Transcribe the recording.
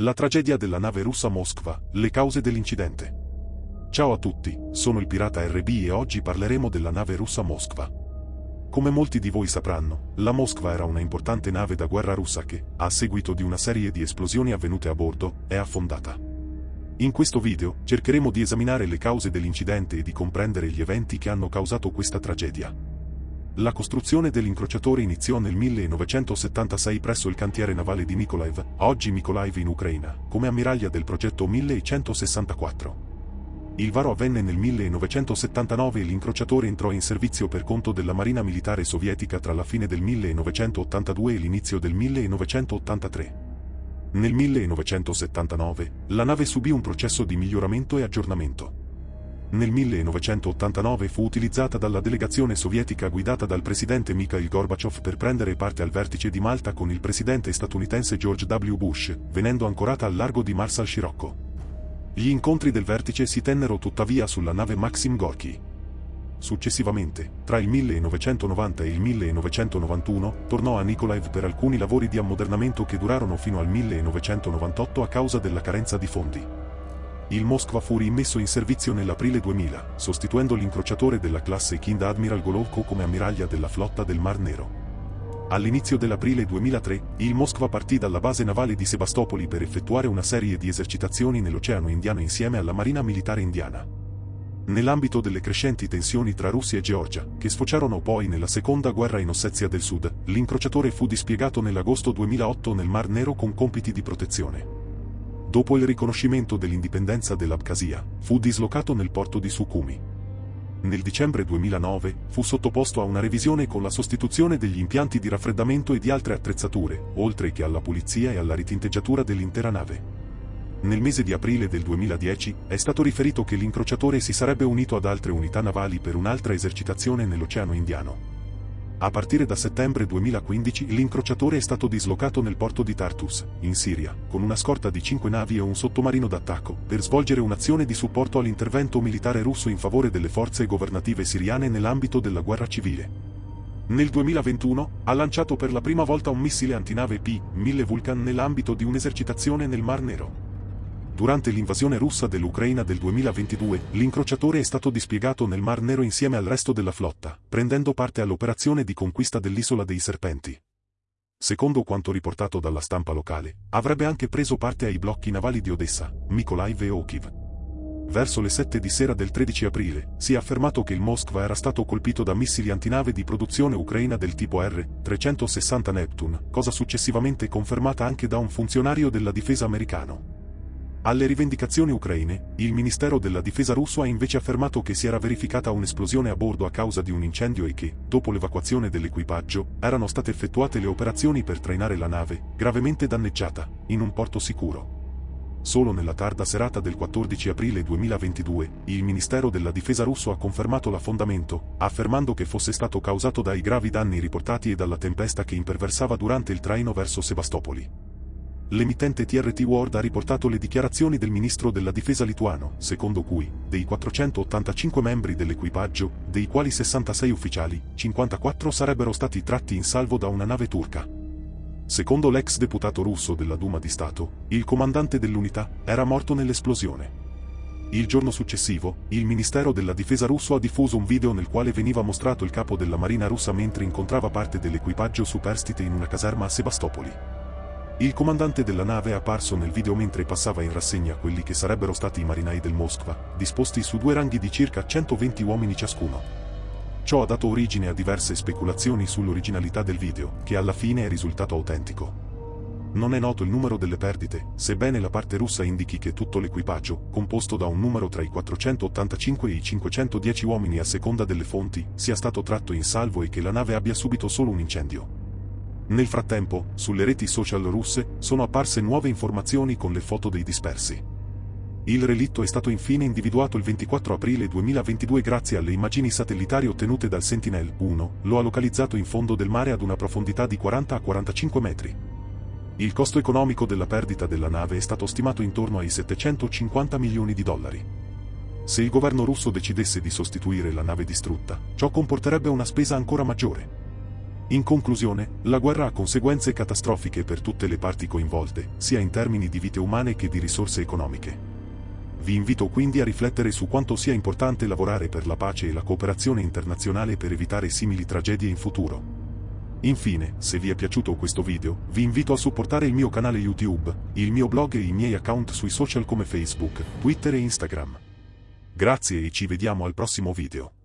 La tragedia della nave russa Moskva, le cause dell'incidente. Ciao a tutti, sono il pirata RB e oggi parleremo della nave russa Moskva. Come molti di voi sapranno, la Moskva era una importante nave da guerra russa che, a seguito di una serie di esplosioni avvenute a bordo, è affondata. In questo video, cercheremo di esaminare le cause dell'incidente e di comprendere gli eventi che hanno causato questa tragedia. La costruzione dell'incrociatore iniziò nel 1976 presso il cantiere navale di Mykolaiv, oggi Mykolaiv in Ucraina, come ammiraglia del progetto 1164. Il varo avvenne nel 1979 e l'incrociatore entrò in servizio per conto della Marina Militare Sovietica tra la fine del 1982 e l'inizio del 1983. Nel 1979, la nave subì un processo di miglioramento e aggiornamento. Nel 1989 fu utilizzata dalla delegazione sovietica guidata dal presidente Mikhail Gorbachev per prendere parte al vertice di Malta con il presidente statunitense George W. Bush, venendo ancorata al largo di Marshall Scirocco. Gli incontri del vertice si tennero tuttavia sulla nave Maxim Gorky. Successivamente, tra il 1990 e il 1991, tornò a Nikolaev per alcuni lavori di ammodernamento che durarono fino al 1998 a causa della carenza di fondi il Moskva fu rimesso in servizio nell'aprile 2000, sostituendo l'incrociatore della classe Kind Admiral Golovko come ammiraglia della flotta del Mar Nero. All'inizio dell'aprile 2003, il Moskva partì dalla base navale di Sebastopoli per effettuare una serie di esercitazioni nell'Oceano Indiano insieme alla Marina Militare Indiana. Nell'ambito delle crescenti tensioni tra Russia e Georgia, che sfociarono poi nella seconda guerra in Ossetia del Sud, l'incrociatore fu dispiegato nell'agosto 2008 nel Mar Nero con compiti di protezione dopo il riconoscimento dell'indipendenza dell'Abkhazia, fu dislocato nel porto di Sukhumi. Nel dicembre 2009 fu sottoposto a una revisione con la sostituzione degli impianti di raffreddamento e di altre attrezzature, oltre che alla pulizia e alla ritinteggiatura dell'intera nave. Nel mese di aprile del 2010 è stato riferito che l'incrociatore si sarebbe unito ad altre unità navali per un'altra esercitazione nell'Oceano Indiano. A partire da settembre 2015 l'incrociatore è stato dislocato nel porto di Tartus, in Siria, con una scorta di 5 navi e un sottomarino d'attacco, per svolgere un'azione di supporto all'intervento militare russo in favore delle forze governative siriane nell'ambito della guerra civile. Nel 2021 ha lanciato per la prima volta un missile antinave P-1000 Vulcan nell'ambito di un'esercitazione nel Mar Nero. Durante l'invasione russa dell'Ucraina del 2022, l'incrociatore è stato dispiegato nel Mar Nero insieme al resto della flotta, prendendo parte all'operazione di conquista dell'isola dei Serpenti. Secondo quanto riportato dalla stampa locale, avrebbe anche preso parte ai blocchi navali di Odessa, Mykolaiv e Okiv. Verso le 7 di sera del 13 aprile, si è affermato che il Moskva era stato colpito da missili antinave di produzione ucraina del tipo R-360 Neptune, cosa successivamente confermata anche da un funzionario della difesa americano. Alle rivendicazioni ucraine, il Ministero della Difesa russo ha invece affermato che si era verificata un'esplosione a bordo a causa di un incendio e che, dopo l'evacuazione dell'equipaggio, erano state effettuate le operazioni per trainare la nave, gravemente danneggiata, in un porto sicuro. Solo nella tarda serata del 14 aprile 2022, il Ministero della Difesa russo ha confermato l'affondamento, affermando che fosse stato causato dai gravi danni riportati e dalla tempesta che imperversava durante il traino verso Sebastopoli. L'emittente TRT World ha riportato le dichiarazioni del ministro della difesa lituano, secondo cui, dei 485 membri dell'equipaggio, dei quali 66 ufficiali, 54 sarebbero stati tratti in salvo da una nave turca. Secondo l'ex deputato russo della Duma di Stato, il comandante dell'unità era morto nell'esplosione. Il giorno successivo, il Ministero della Difesa russo ha diffuso un video nel quale veniva mostrato il capo della marina russa mentre incontrava parte dell'equipaggio superstite in una caserma a Sebastopoli. Il comandante della nave è apparso nel video mentre passava in rassegna quelli che sarebbero stati i marinai del Moskva, disposti su due ranghi di circa 120 uomini ciascuno. Ciò ha dato origine a diverse speculazioni sull'originalità del video, che alla fine è risultato autentico. Non è noto il numero delle perdite, sebbene la parte russa indichi che tutto l'equipaggio, composto da un numero tra i 485 e i 510 uomini a seconda delle fonti, sia stato tratto in salvo e che la nave abbia subito solo un incendio. Nel frattempo, sulle reti social russe, sono apparse nuove informazioni con le foto dei dispersi. Il relitto è stato infine individuato il 24 aprile 2022 grazie alle immagini satellitari ottenute dal Sentinel-1, lo ha localizzato in fondo del mare ad una profondità di 40 a 45 metri. Il costo economico della perdita della nave è stato stimato intorno ai 750 milioni di dollari. Se il governo russo decidesse di sostituire la nave distrutta, ciò comporterebbe una spesa ancora maggiore. In conclusione, la guerra ha conseguenze catastrofiche per tutte le parti coinvolte, sia in termini di vite umane che di risorse economiche. Vi invito quindi a riflettere su quanto sia importante lavorare per la pace e la cooperazione internazionale per evitare simili tragedie in futuro. Infine, se vi è piaciuto questo video, vi invito a supportare il mio canale YouTube, il mio blog e i miei account sui social come Facebook, Twitter e Instagram. Grazie e ci vediamo al prossimo video.